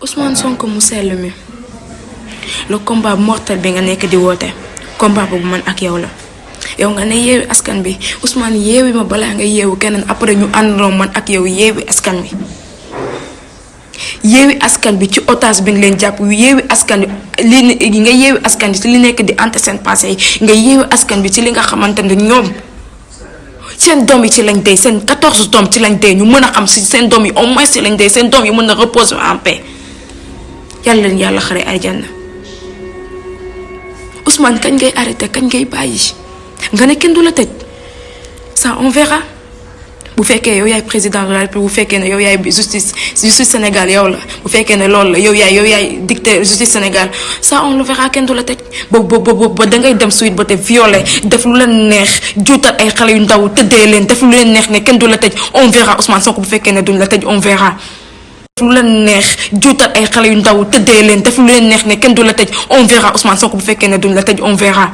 Ousmane Sonko mu sell mi. Le combat mortel bi nga nekk di combat boobu man ak yow la. Yow nga ne Ousmane yeewi ma balaa nga yeewu keneen après ñu àndandoo man ak yow yeewi askan bi yeewi askan bi ci otage bi nga leen jàpp yeewi askan bi li nga yeewi askan bi ci li nekk di ante passé nga yeewi askan bi ci li nga xamante ne ñoom seen yi ci lañ dee seen 14 doom ci lañ dee ñu mën a xam si seen doom yi au moins ci lañ dee seen doom yi a reposer en paix xare Ousmane kañ ngay arrêté kañ ngay nga ne kenn ça on verra. Bu fekkee yow yaay président de la République justice justice Sénégal yow la. Bu fekkee ne loolu justice Sénégal. Ça on le verra kenn du la tëj. Ba ba ba ba dangay dem suite ba te violé def lu leen neex juutal ay xale yu ndaw on verra Ousmane Sonko bu fekkee ne on verra. Def lu leen neex juutal ay xale yu ndaw tëddee leen def lu leen neex ne kenn du la tëj on verra Ousmane Sonko bu fekkee ne duñ la tëj on verra.